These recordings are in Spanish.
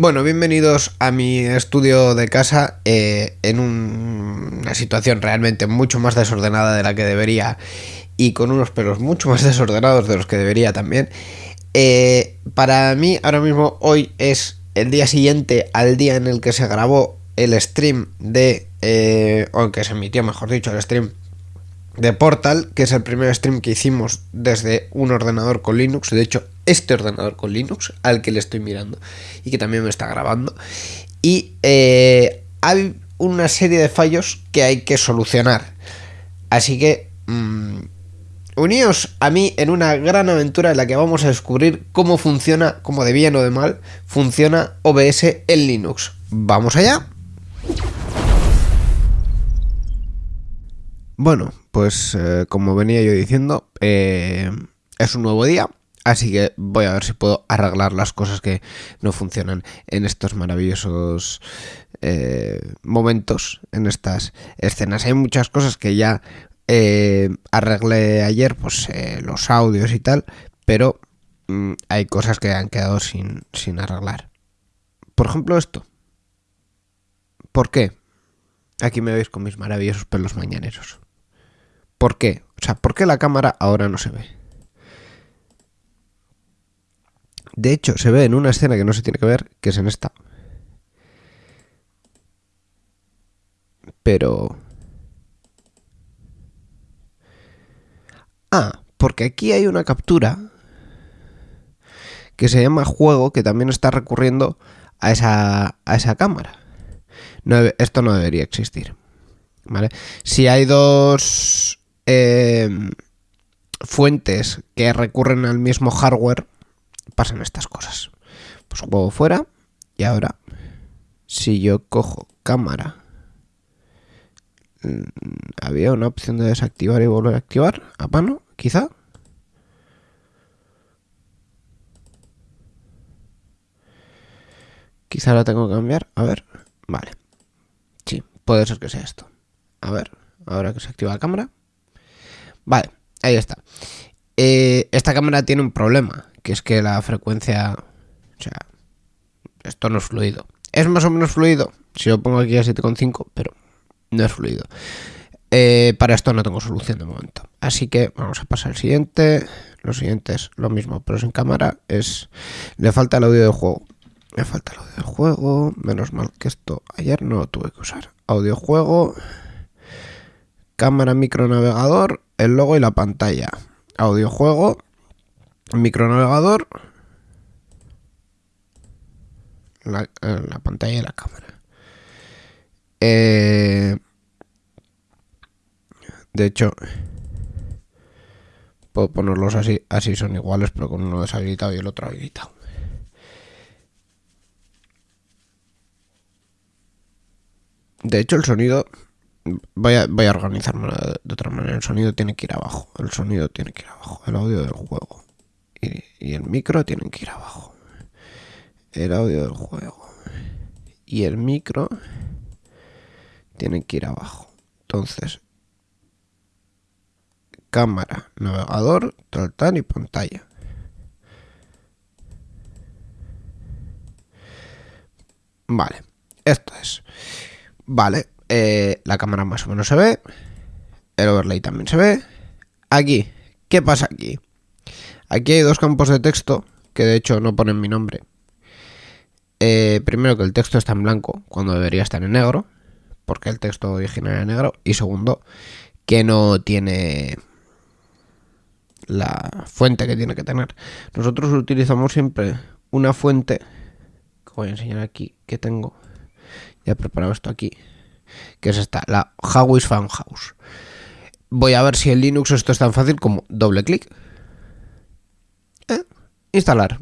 Bueno, bienvenidos a mi estudio de casa eh, en un- una situación realmente mucho más desordenada de la que debería y con unos pelos mucho más desordenados de los que debería también. Eh, para mí ahora mismo hoy es el día siguiente al día en el que se grabó el stream de... Eh, o que se emitió, mejor dicho, el stream de Portal, que es el primer stream que hicimos desde un ordenador con Linux. De hecho, este ordenador con Linux, al que le estoy mirando y que también me está grabando. Y eh, hay una serie de fallos que hay que solucionar. Así que mm, uníos a mí en una gran aventura en la que vamos a descubrir cómo funciona, como de bien o de mal, funciona OBS en Linux. ¿Vamos allá? Bueno, pues eh, como venía yo diciendo, eh, es un nuevo día, así que voy a ver si puedo arreglar las cosas que no funcionan en estos maravillosos eh, momentos, en estas escenas. Hay muchas cosas que ya arreglé ayer, pues los audios y tal, pero mm, hay cosas que han quedado sin, sin arreglar. Por ejemplo, esto. ¿Por qué? Aquí me veis con mis maravillosos pelos mañaneros. ¿Por qué? O sea, ¿por qué la cámara ahora no se ve? De hecho, se ve en una escena que no se tiene que ver, que es en esta. Pero... Ah, porque aquí hay una captura que se llama juego que también está recurriendo a esa, a esa cámara. Esto no debería existir. ¿Vale? Si hay dos eh, fuentes que recurren al mismo hardware, pasan estas cosas. Pues juego fuera y ahora, si yo cojo cámara, mm, había una opción de desactivar y volver a activar a mano, quizá. Quizá la tengo que cambiar. A ver, vale. Sí, puede ser que sea esto. A ver, ahora que se activa la cámara. Vale, ahí está. Eh, esta cámara tiene un problema, que es que la frecuencia... O sea, esto no es fluido. Es más o menos fluido, si lo pongo aquí a 7,5, pero no es fluido. Eh, para esto no tengo solución de momento. Así que vamos a pasar al siguiente. Lo siguiente es lo mismo, pero sin cámara. Es. Le falta el audio de juego. Me falta el audio de juego. Menos mal que esto ayer no lo tuve que usar. Audio juego. Cámara micronavegador. El logo y la pantalla. Audio juego. Micronavegador. La, eh, la pantalla y la cámara. Eh, de hecho, puedo ponerlos así, así son iguales, pero con uno deshabilitado y el otro habilitado. De hecho, el sonido. Voy a, voy a organizarme de, otra manera. El sonido tiene que ir abajo. El sonido tiene que ir abajo. El audio del juego. Y, y el micro tienen que ir abajo. El audio del juego. Y el micro tienen que ir abajo. Entonces, cámara, navegador, tal y pantalla. Vale, esto es. Vale, eh, la cámara más o menos se ve. El overlay también se ve. Aquí, ¿qué pasa aquí? Aquí hay dos campos de texto que de hecho no ponen mi nombre. Eh, primero que el texto está en blanco cuando debería estar en negro, porque el texto original era negro. Y segundo, que no tiene la fuente que tiene que tener. Nosotros utilizamos siempre una fuente, que voy a enseñar aquí, que tengo. Ya preparado esto aquí, que es esta, la Howis Fan House. Voy a ver si en Linux esto es tan fácil como doble clic. Eh, instalar.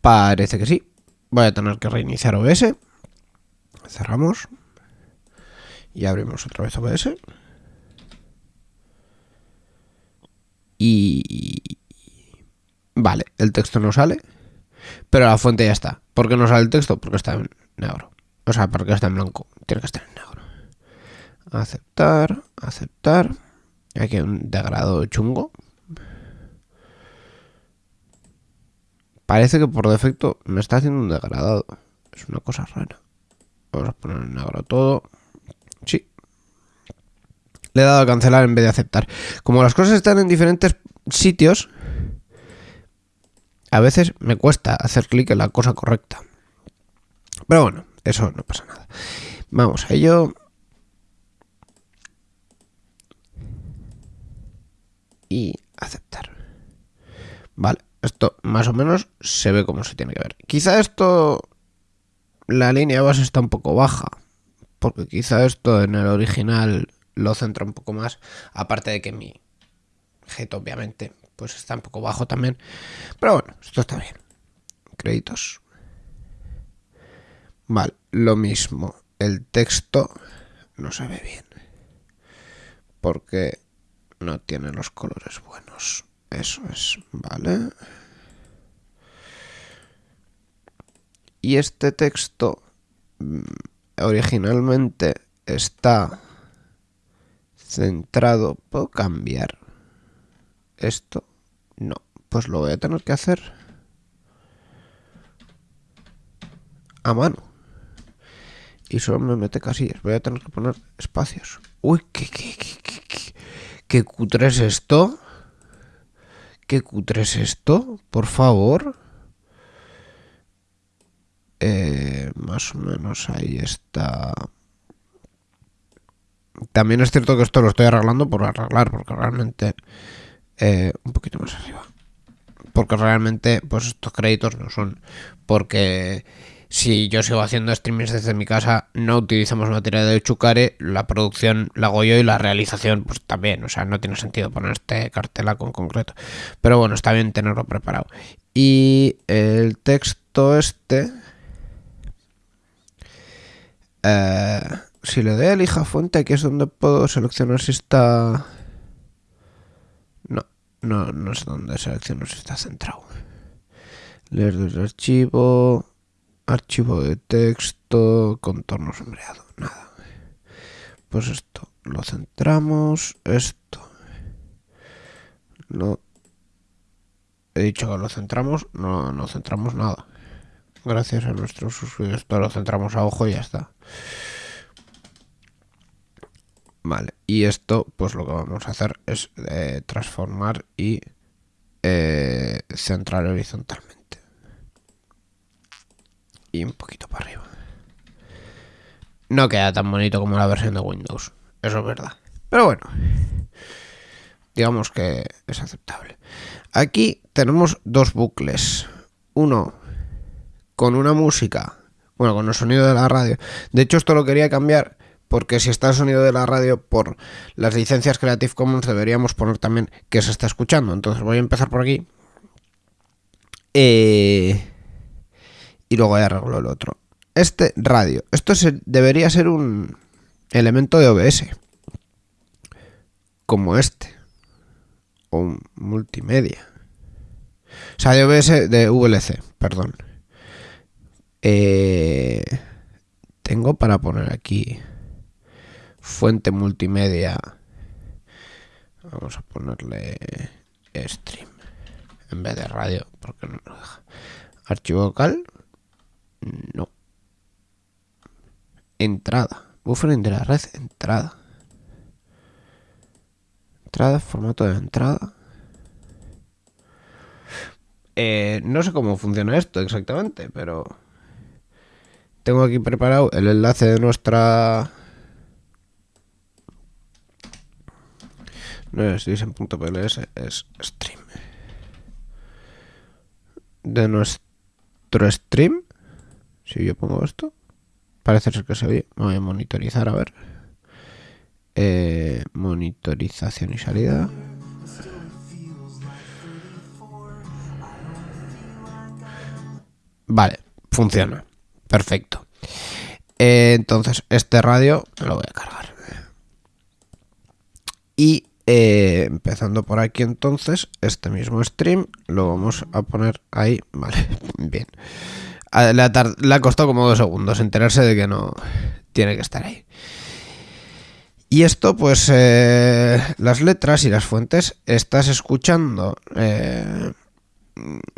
Parece que sí. Voy a tener que reiniciar OBS. Cerramos. Y abrimos otra vez OBS. Y... Vale, el texto no sale. Pero la fuente ya está. ¿Por qué no sale el texto? Porque está en negro. O sea, porque está en blanco. Tiene que estar en negro. Aceptar, aceptar. Aquí hay un degrado chungo. parece que por defecto me está haciendo un degradado. Es una cosa rara. Vamos a poner en negro todo. Sí. Le he dado a cancelar en vez de aceptar. Como las cosas están en diferentes sitios, a veces me cuesta hacer clic en la cosa correcta. Pero bueno, eso no pasa nada. Vamos a ello. Y aceptar. Vale, esto más o menos se ve como se tiene que ver. Quizá esto la línea base está un poco baja, porque quizá esto en el original lo centra un poco más, aparte de que mi obviamente pues está un poco bajo también, pero bueno, esto está bien. Créditos. Vale, lo mismo, el texto no se ve bien, porque no tiene los colores buenos. Eso es, vale. Y este texto mm, originalmente está centrado. ¿Puedo cambiar esto? No, pues lo voy a tener que hacer a mano. Y solo me mete casillas. Voy a tener que poner espacios. Uy, qué, qué, qué, qué, qué cutre es esto. ¿Qué cutre es esto? Por favor. Eh, más o menos ahí está. También es cierto que esto lo estoy arreglando por arreglar, porque realmente... Eh, un poquito más arriba. Porque realmente, pues estos créditos no son. Porque si yo sigo haciendo streamings desde mi casa, no utilizamos material de Chucare, la producción la hago yo y la realización, pues también. O sea, no tiene sentido poner este cartela con concreto. Pero bueno, está bien tenerlo preparado. Y el texto este eh, si le doy a elija fuente, aquí es donde puedo seleccionar si está... No, no, donde selecciono si está centrado. Leer desde archivo, archivo de texto, contorno sombreado, nada. Pues esto, lo centramos, esto. No. He dicho que lo centramos, no, no centramos nada. Gracias a nuestros suscriptores, lo centramos a ojo y ya está. Vale, y esto pues lo que vamos a hacer es eh, transformar y eh, centrar horizontalmente. Y un poquito para arriba. No queda tan bonito como la versión de Windows, eso es verdad. Pero bueno, digamos que es aceptable. Aquí tenemos dos bucles. Uno con una música, bueno, con el sonido de la radio. De hecho, esto lo quería cambiar porque si está el sonido de la radio por las licencias Creative Commons deberíamos poner también que se está escuchando. Entonces voy a empezar por aquí. Eh, y luego ya arreglo el otro. Este radio. Esto debería ser un elemento de OBS. Como este. O un multimedia. O sea, de OBS de VLC, perdón. Eh, tengo para poner aquí fuente multimedia. Vamos a ponerle stream en vez de radio, porque no lo deja. Archivo local, no. Entrada, buffer de la red, entrada. Entrada, formato de entrada. Eh, no sé cómo funciona esto exactamente, pero tengo aquí preparado el enlace de nuestra no es dicen.pls, es stream. De nuestro stream, si yo pongo esto, parece ser que se ve. Voy a monitorizar, a ver. Eh, monitorización y salida. Vale, funciona. Perfecto. Eh, entonces, este radio lo voy a cargar. Y eh, empezando por aquí entonces, este mismo stream lo vamos a poner ahí. Vale, bien. Le ha, costado como dos segundos enterarse de que no tiene que estar ahí. Y esto, pues, eh, las letras y las fuentes, estás escuchando eh,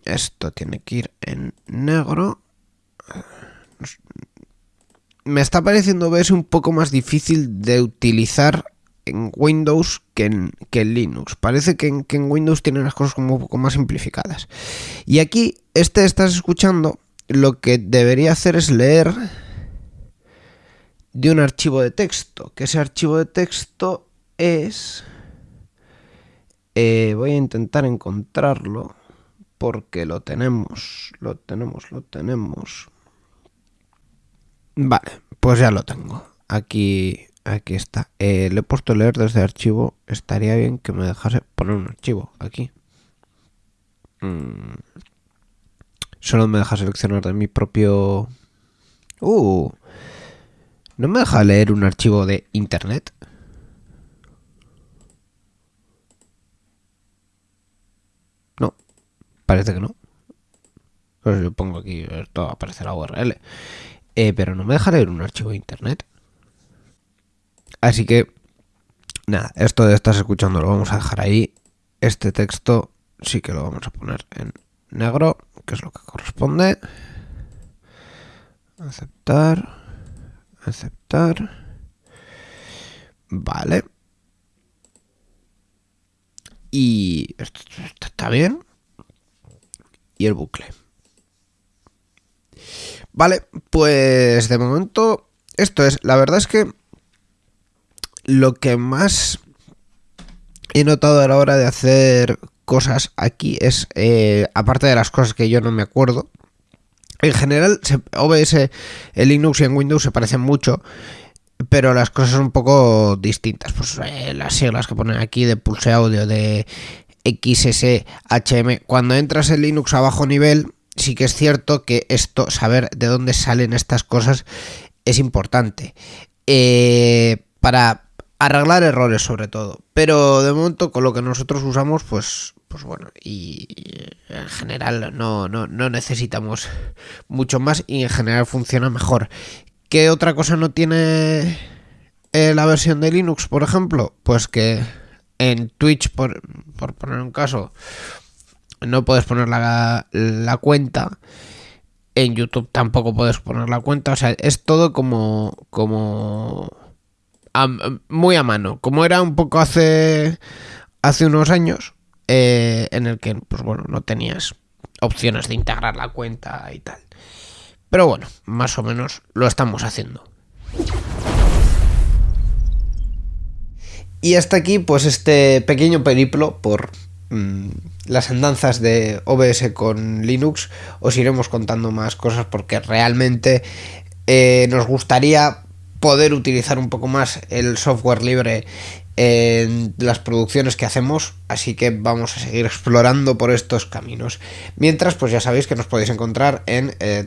Esto tiene que ir en negro. Me está pareciendo OBS un poco más difícil de utilizar en Windows que en, Linux. Parece que en, que en, Windows tienen las cosas como un poco más simplificadas. Y aquí, este estás escuchando, lo que debería hacer es leer de un archivo de texto. Que ese archivo de texto es... Eh, voy a intentar encontrarlo porque lo tenemos, lo tenemos, lo tenemos. Vale, pues ya lo tengo. Aquí, aquí está. Eh, le he puesto leer desde archivo. Estaría bien que me dejase poner un archivo aquí. Mm. Solo me deja seleccionar de mi propio... Uh, ¿no me deja leer un archivo de internet? No, parece que no. Pues yo pongo aquí, esto aparece la URL. Eh, pero no me deja leer un archivo de internet. Así que, nada, esto de estás escuchando lo vamos a dejar ahí. Este texto sí que lo vamos a poner en negro, que es lo que corresponde. Aceptar. Aceptar. Vale. Y esto, está bien. Y el bucle. Vale, pues de momento esto es. La verdad es que lo que más he notado a la hora de hacer cosas aquí es, eh, aparte de las cosas que yo no me acuerdo, en general OBS en Linux y en Windows se parecen mucho, pero las cosas son un poco distintas. Pues eh, las siglas que ponen aquí de pulse audio, de XSHM, cuando entras en Linux a bajo nivel, sí que es cierto que esto, saber de dónde salen estas cosas, es importante. Eh, para arreglar errores sobre todo. Pero de momento con lo que nosotros usamos, pues, pues bueno, y en general no, no, no necesitamos mucho más y en general funciona mejor. ¿Qué otra cosa no tiene eh, la versión de Linux, por ejemplo? Pues que en Twitch, por, por poner un caso, no puedes poner la, la cuenta. En YouTube tampoco puedes poner la cuenta. O sea, es todo como. como muy a mano, como era un poco hace, hace unos años, eh, en el que, pues bueno, no tenías opciones de integrar la cuenta y tal. Pero bueno, más o menos lo estamos haciendo. Y hasta aquí, pues este pequeño periplo por mm, las andanzas de OBS con Linux. Os iremos contando más cosas porque realmente eh, nos gustaría poder utilizar un poco más el software libre en las producciones que hacemos, así que vamos a seguir explorando por estos caminos. Mientras, pues ya sabéis que nos podéis encontrar en eh,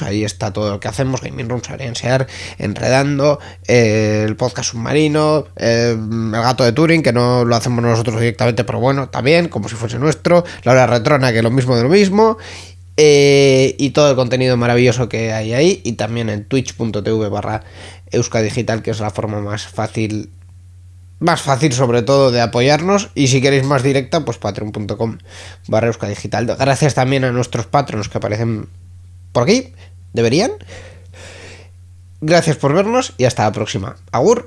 ahí está todo lo que hacemos, Gaming Room, Sear, Enredando, eh, el podcast submarino, eh, el gato de Turing, que no lo hacemos nosotros directamente, pero bueno, también, como si fuese nuestro, la hora retrona, que es lo mismo de lo mismo, eh, y todo el contenido maravilloso que hay ahí. Y también en twitch.tv barra euskadigital, que es la forma más fácil, más fácil sobre todo de apoyarnos. Y si queréis más directa, pues patreon.com barra euskadigital. Gracias también a nuestros patronos que aparecen por aquí. ¿Deberían? Gracias por vernos y hasta la próxima. Agur.